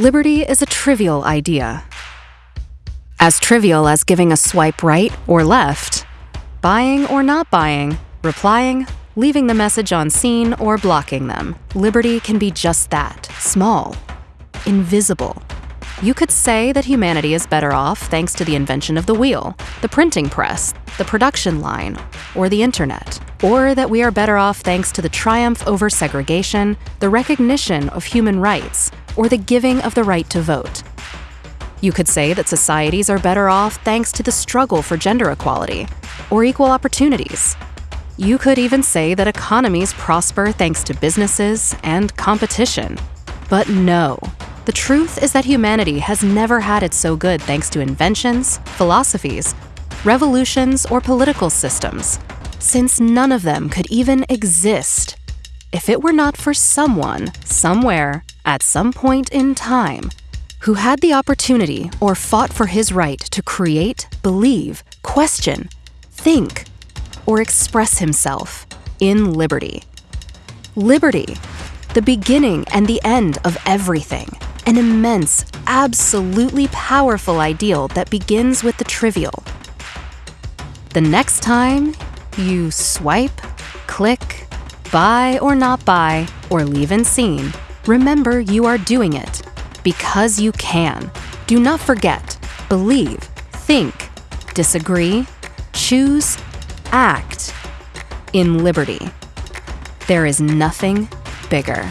liberty is a trivial idea. As trivial as giving a swipe right or left, buying or not buying, replying, leaving the message on seen, or blocking them. Liberty can be just that small, invisible. You could say that humanity is better off thanks to the invention of the wheel, the printing press, the production line, or the internet. Or that we are better off thanks to the triumph over segregation, the recognition of human rights, or the giving of the right to vote. You could say that societies are better off thanks to the struggle for gender equality or equal opportunities. You could even say that economies prosper thanks to businesses and competition. But no, the truth is that humanity has never had it so good thanks to inventions, philosophies, revolutions, or political systems, since none of them could even exist if it were not for someone, somewhere, at some point in time, who had the opportunity or fought for his right to create, believe, question, think, or express himself in liberty. Liberty, the beginning and the end of everything an immense, absolutely powerful ideal that begins with the trivial. The next time you swipe, click, buy or not buy, or leave in seen, remember you are doing it because you can. Do not forget, believe, think, disagree, choose, act in liberty. There is nothing bigger.